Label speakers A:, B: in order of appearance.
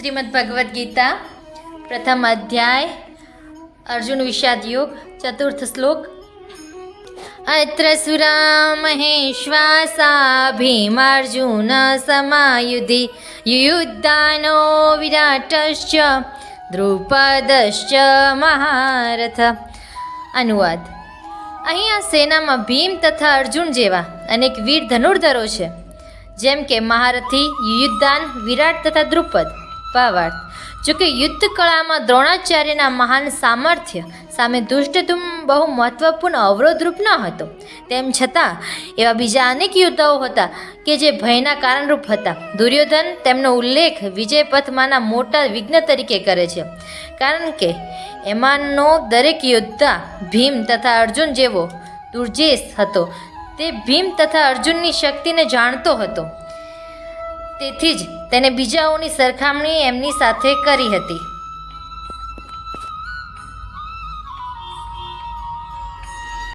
A: શ્રીમદ ભગવદ્ ગીતા પ્રથમ અધ્યાય અર્જુન વિષાદ યોગ ચતુર્થ શ્લોક અત્ર સુરા મહેશ્વાસા ભીમાર્જુન સમાયુધિ યુદ્ધાનો વિરાટશ્ચ દ્રુપદશ્ચ મહારથ અનુવાદ અહીં આ સેનામાં ભીમ તથા અર્જુન જેવા અનેક વીર ધનુર્ધરો છે, જેમ કે મહારથી, યુદ્ધાન, વિરાટ તથા દ્રુપદ. ભાવાર્થ જોકે યુદ્ધ કળામાં દ્રોણાચાર્યના મહાન સામર્થ્ય સામે દુષ્ટધુમ બહુ મહત્વપૂર્ણ અવરોધરૂપ ન હતો. તેમ છતાં, એવા બીજા અનેક યોદ્ધાઓ હતા કે જે ભયના કારણરૂપ હતા. દુર્યોધન તેમનો ઉલ્લેખ વિજયપથમાંના મોટા વિઘ્ન તરીકે કરે છે. કારણ કે, એમાંનો દરેક યોદ્ધા ભીમ તથા અર્જુન જેવો દુર્જેશ હતો. તે ભીમ તથા અર્જુનની શક્તિને જાણતો હતો. તેથી જ તેને બીજાઓની સરખામણી એમની સાથે કરી હતી.